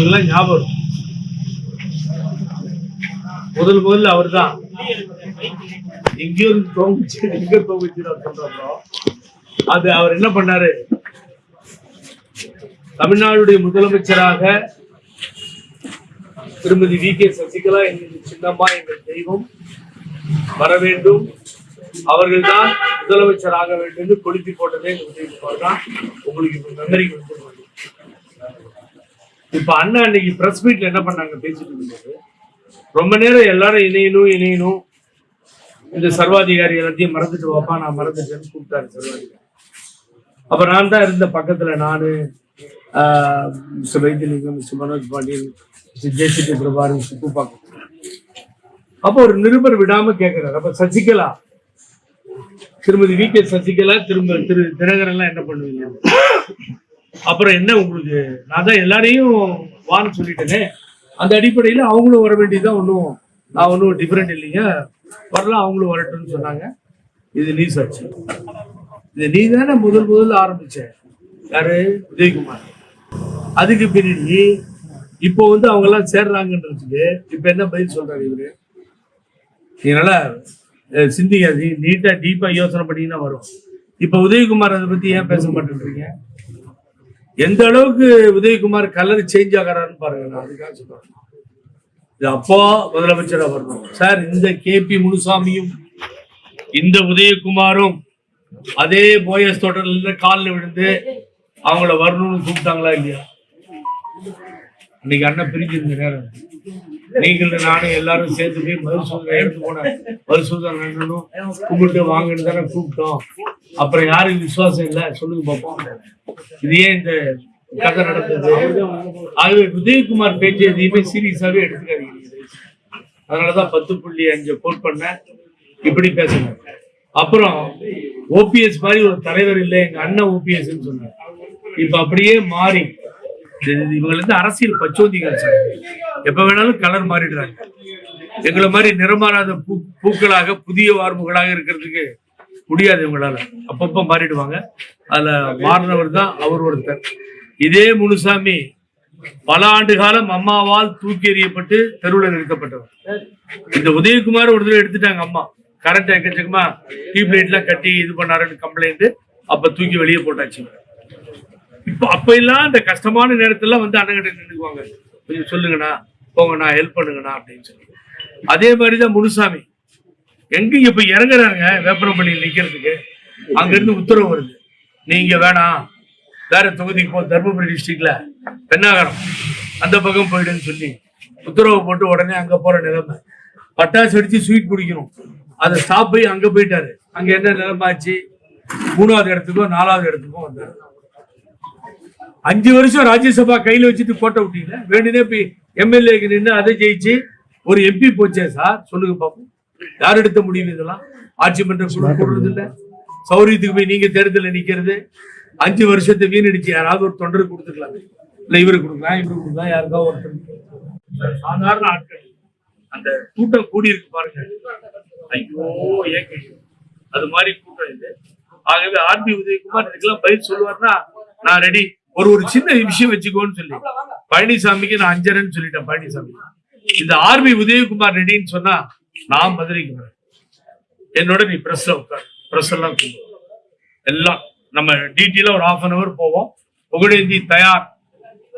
உங்களுக்கு ஞாபகம். முதல் முதல்ல அவர் தான் எங்கேயோ தோங்குச்சு எங்க தோங்குச்சு சொல்றோம் அது அவர் என்ன பண்ணாரு? தமிழ்நாடுடைய முதலமைச்சராக திருமதி வி கே சசிகலா எங்கள் சின்னம்மா எங்கள் தெய்வம் வர வேண்டும். அவர்கள்தான் முதலமைச்சர் ஆக வேண்டும் என்று கொளுத்தி போட்டதே எங்களுக்கு தான். உங்களுக்கு நன்றி மெமரி இப்ப அண்ணா அன்னைக்கு பிரஸ் மீட்ல என்ன பண்ணாங்க பேசிட்டு இருக்கும்போது ரொம்ப நேரம் எல்லாரும் இணையணும் இணையணும். இந்த சர்வாதிகாரி எல்லாத்தையும் மறந்துட்டு வாப்பா நான் மறந்துட்டேன்னு கூப்பிட்டாரு சர்வாதிகாரி. அப்ப நான் தான் இருந்த பக்கத்துல நானு ஆஹ், mister Vaithiyalingam mister Manoj Pandian mister JCB பிரபாரி mister Poopakkam அப்போ ஒரு நிருபர் விடாம கேட்கிறாரு அப்ப சசிகலா திருமதி வி கே சசிகலா திரும்ப திரு தினகரன் எல்லாம் என்ன பண்ணுவீங்க? அப்புறம் என்ன உங்களுக்கு? நான் தான் எல்லாரையும் வான்னு சொல்லிட்டேனே. அந்த அடிப்படையில் அவங்களும் வர வேண்டியதுதான் ஒன்றும் நான் ஒன்றும் டிஃப்ரெண்ட் இல்லைங்க. வரலாம் அவங்களும் வரட்டும்னு சொன்னாங்க. இது நீ சர்ச்சு இது நீ தானே முதல் முதல்ல ஆரம்பிச்ச. யாரு? உதயகுமார். அதுக்கு பின்னாடி இப்போ வந்து அவங்க எல்லாம் சேர்றாங்கன்றதுக்கு இப்போ என்ன பதில் சொல்றாரு இவரு? இதனால சிந்திக்காது நீட்டா டீப்பா யோசனை பண்ணீங்கன்னா வரும். இப்போ உதயகுமார் அதை பத்தி ஏன் பேச மாட்டேன்றீங்க? எந்த அளவுக்கு உதயகுமார் கலர் சேஞ்ச் ஆகிறாருன்னு பாருங்க நான் அதுக்காக சொல்றேன். இது அப்போ முதலமைச்சரா வரணும் சார் இந்த கேபி முனுசாமியும் இந்த உதயகுமாரும் அதே போயஸ் தோட்டத்துல காலில் விழுந்து அவங்கள வரணும்னு கூப்பிட்டாங்களா இல்லையா? இன்னைக்கு அண்ணன் பிரிஞ்சிருந்த நேரம். நீங்கள் நானும் எல்லாரும் சேர்த்து போய் மதுசூதனை எடுத்து போன மருசூதனை கும்பிட்டு வாங்கன்னு தானே கூப்பிட்டோம். அப்புறம் யாருக்கு விசுவாசம் இல்லை. சொல்லுங்க பார்ப்போம் இது ஏன் இந்த கதை நடந்தது? ஆகவே உதயகுமார் பேச்சு எதையுமே சீரியஸாவே எடுத்துக்காதீங்க. அதனாலதான் பத்து புள்ளி அஞ்சு கோட் பண்ணேன். இப்படி பேசணும் அப்புறம் ஓபிஎஸ் மாதிரி ஒரு தலைவர் இல்லை எங்க அண்ணன் ஓபிஎஸ் சொன்னார். இப்ப அப்படியே மாறி இது- இவங்க வந்து அரசியல் பச்சோந்திகள் சார். எப்ப வேணாலும் கலர் மாறிடுறாங்க. எங்களை மாதிரி நிறமாறாத பூ பூக்களாக புதிய வார்ப்புகளாக இருக்கிறதுக்கு முடியாது இவங்களால. அப்பப்ப மாறிடுவாங்க. அதுல மாறினவர் தான் அவர் ஒருத்தர். இதே முனுசாமி பல ஆண்டு காலம் அம்மாவால் தூக்கி எறியப்பட்டு தெருவில் நிறுத்தப்பட்டவர். இந்த உதயகுமார் ஒரு தடவை எடுத்துட்டாங்க அம்மா. கரண்ட் எக்கச்சக்கமா டியூப்லைட் எல்லாம் கட்டி இது பண்ணாருன்னு கம்ப்ளைண்ட் அப்ப தூக்கி வெளியே போட்டாச்சு. இப்போ அப்ப எல்லாம் இந்த கஷ்டமான நேரத்துல வந்து அண்ணங்கிட்ட நின்றுக்குவாங்க. கொஞ்சம் சொல்லுங்கண்ணா போங்கண்ணா ஹெல்ப் பண்ணுங்கண்ணா அப்படின்னு சொல்லி. அதே மாதிரிதான் முனுசாமி. எங்க இப்ப இறங்குறாங்க வேப்பரப்பள்ளியில் நிக்கிறதுக்கு. அங்க இருந்து உத்தரவு வருது. நீங்க வேணாம் வேற தொகுதிக்கு போ தர்மபுரி டிஸ்ட்ரிக்ட்ல பெண்ணாகரம். அந்த பக்கம் போயிடுன்னு சொல்லி உத்தரவு போட்டு உடனே அங்க போற நிலைமை. பட்டாசு அடிச்சு ஸ்வீட் குடிக்கணும். அதை ஸ்டாப் போய் அங்க போயிட்டாரு. அங்க என்ன நிலைமை ஆச்சு? மூணாவது இடத்துக்கோ நாலாவது இடத்துக்கோ வந்தாரு. அஞ்சு வருஷம் ராஜ்யசபா கையில வச்சுட்டு போட்ட விட்டீங்க வேணுனே போய் எம்எல்ஏக்கு நின்று அதை ஜெயிச்சு ஒரு எம்பி போச்சே சார்? சொல்லுங்க பாப்போம். யார் எடுத்த முடிவு இதெல்லாம்? ஆட்சி மன்ற குழு கூடுறது இல்ல சௌரியத்துக்கு போய் நீங்க தேர்தலில் நிக்கிறது. அஞ்சு வருஷத்தை வீணடிச்சு யாராவது ஒரு தொண்டருக்கு கொடுத்துக்கலாம். இல்ல இவருக்கு கொடுக்கலாம் இவருக்கு கொடுக்கலாம் யாருக்கா ஒருத்தர் சாதாரண ஆட்கள். அந்த கூட்டம் கூடி இருக்கு பாருங்க. ஐயோ ஏங்க அது மாதிரி கூட்டம் இது. ஆகவே ஆர்பி உதயகுமார் இதுக்கெல்லாம் பதில் சொல்லுவார்னா நான் ரெடி ஒரு ஒரு சின்ன விஷயம் வச்சுக்கோன்னு சொல்லி. பழனிசாமிக்கு நான் அஞ்சரன்னு சொல்லிட்டேன் பழனிசாமி இந்த ஆர்பி உதயகுமார் ரெடின்னு சொன்னா நான் மதுரைக்கு வரேன். என்னோட நீ பிரஸ்ல உட்கார். பிரஸ் எல்லாம் எல்லாம் நம்ம டீட்டெயிலா ஒரு ஆஃப் அன் அவர் போவோம். புகழேந்தி தயார்.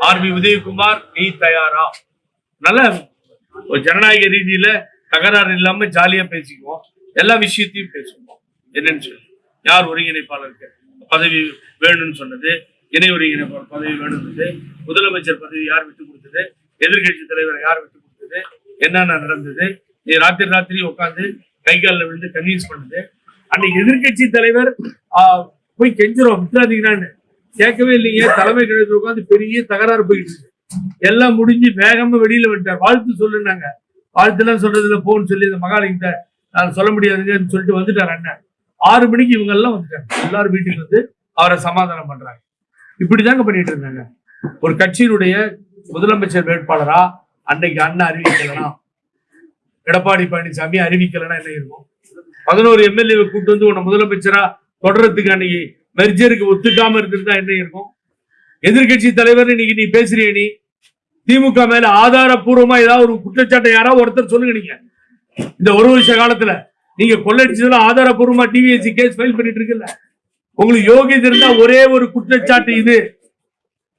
ஆர்பி உதயகுமார் நீ தயாரா? நல்ல ஒரு ஜனநாயக ரீதியில தகராறு இல்லாம ஜாலியா பேசிக்குவோம். எல்லா விஷயத்தையும் பேசுவோம். என்னன்னு சொல்லி. யார் ஒருங்கிணைப்பாளருக்கு பதவி வேணும்னு சொன்னது இணை ஒருங்கிணைப்பாளர் பதவி வேணும்னது முதலமைச்சர் பதவி யார் விட்டு கொடுத்தது எதிர்க்கட்சி தலைவர் யார் விட்டு கொடுத்தது என்னென்ன நடந்தது ராத்திரி ராத்திரி உட்காந்து கை காலில் விழுந்து கன்வின்ஸ் பண்ணுது. அன்னைக்கு எதிர்க்கட்சி தலைவர் ஆஹ், போய் கெஞ்சிரும் விட்டுறாதீங்கன்னு கேட்கவே இல்லைங்க தலைமை கழகத்தில் உட்காந்து பெரிய தகராறு போயிட்டு எல்லாம் முடிஞ்சு வேகமா வெளியில விட்டார் வாழ்த்து சொல்லுனாங்க வாழ்த்துலாம் சொல்றதுல போன்னு சொல்லி இந்த மகாலிங்க நான் சொல்ல முடியாதுங்கன்னு சொல்லிட்டு வந்துட்டார் அண்ணன். ஆறு மணிக்கு இவங்க எல்லாம் வந்துட்டாங்க. எல்லாரும் வீட்டுக்கு வந்து அவரை சமாதானம் பண்றாங்க. இப்படிதாங்க பண்ணிட்டு இருந்தாங்க. ஒரு கட்சியினுடைய முதலமைச்சர் வேட்பாளரா அன்னைக்கு அண்ணன் அறிவிக்கலாம் எடப்பாடி பழனிசாமி அறிவிக்கலைன்னா என்ன இருக்கும்? பதினோரு எம்எல்ஏ கூட்டு வந்து உன்னை முதலமைச்சரா தொடர்றதுக்கு அன்னைக்கு மெர்ஜருக்கு ஒத்துக்காம இருந்திருந்தா என்ன இருக்கும்? எதிர்க்கட்சி தலைவர் இன்னைக்கு நீ பேசுறிய நீ. திமுக மேல ஆதாரபூர்வமா ஏதாவது ஒரு குற்றச்சாட்டை யாராவது ஒருத்தர் சொல்லுங்க நீங்க. இந்த ஒரு வருஷ காலத்துல நீங்க கொள்ளடிச்சதுல ஆதாரப்பூர்வமா டிவிஎஸ்சி கேஸ் ஃபைல் பண்ணிட்டு இருக்குல்ல. உங்களுக்கு யோகியது இருந்தா ஒரே ஒரு குற்றச்சாட்டு இது.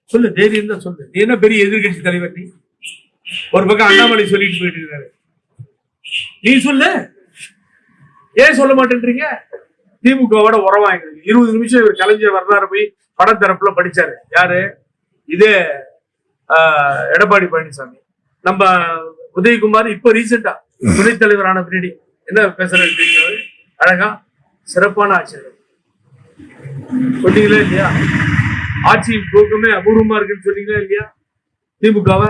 சொல்லு தைரியம் தான் சொல்லு. நீ என்ன பெரிய எதிர்கட்சி தலைவர் நீ? ஒரு பக்கம் அண்ணாமலை சொல்லிட்டு போயிட்டு இருக்காரு. நீ சொல்லு. ஏன் சொல்ல மாட்டேன்றீங்க? திமுகவோட உரம் எங்களுக்கு இருபது நிமிஷம் இவர் கலைஞர் வரலாறு போய் படம் தரப்புல படிச்சாரு. யாரு? இதே ஆஹ், எடப்பாடி பழனிசாமி. நம்ம உதயகுமார் இப்ப ரீசெண்டா துணைத் தலைவரான பின்னாடி என்ன பேசுறது அழகா சிறப்பான ஆட்சியர் சொன்னீங்களா இல்லையா? ஆட்சியின் போக்கமே அபூர்வமா இருக்குன்னு சொன்னீங்களா இல்லையா? திமுகவை?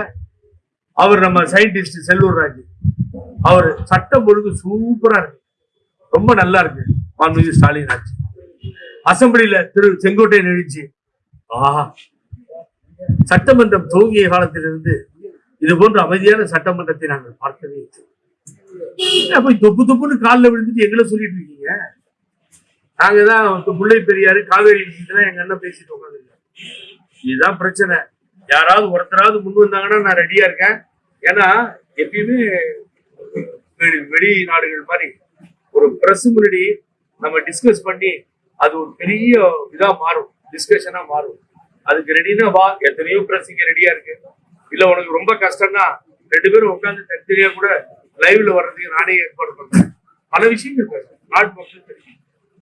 அவர் நம்ம சயின்டிஸ்ட் செல்லூர் ராஜு. அவர் சட்டம் ஒழுங்கு சூப்பரா இருக்கு. ரொம்ப நல்லா இருக்கு. மாண்புமிகு ஸ்டாலின் ஆட்சி. அசம்பிளியில திரு செங்கோட்டையன் எழுச்சி ஆஹா சட்டமன்றம் துவங்கிய காலத்திலிருந்து இது போன்ற அமைதியான சட்டமன்றத்தை நாங்கள் பார்க்கவே இல்லை. போய் தொப்பு தொப்புன்னு காலில் விழுந்துட்டு எங்களை சொல்லிட்டு இருக்கீங்க? நாங்க தான் முல்லை பெரியாரு காவேரி எங்க அண்ணன் பேசிட்டு உட்காந்துருக்கோம் இதுதான் பிரச்சனை. யாராவது ஒருத்தராவது முன் வந்தாங்கன்னா நான் ரெடியா இருக்கேன். ஏன்னா எப்பயுமே வெளி- நாடுகள் மாதிரி ஒரு பிரஸ் முன்னாடி நம்ம டிஸ்கஸ் பண்ணி அது ஒரு பெரிய இதா மாறும் டிஸ்கஷனா மாறும். அதுக்கு ரெடினா வா எத்தனையோ பிரஸ் இங்க ரெடியா இருக்கு. இல்ல உனக்கு ரொம்ப கஷ்டம்னா ரெண்டு பேரும் உட்காந்து தனித்தனியா கூட லைவ்ல வர்றதுக்கு நானே ஏற்பாடு பண்றேன். பல விஷயங்கள் பேசுறேன். நாட்டு மக்கள் தெரியும்.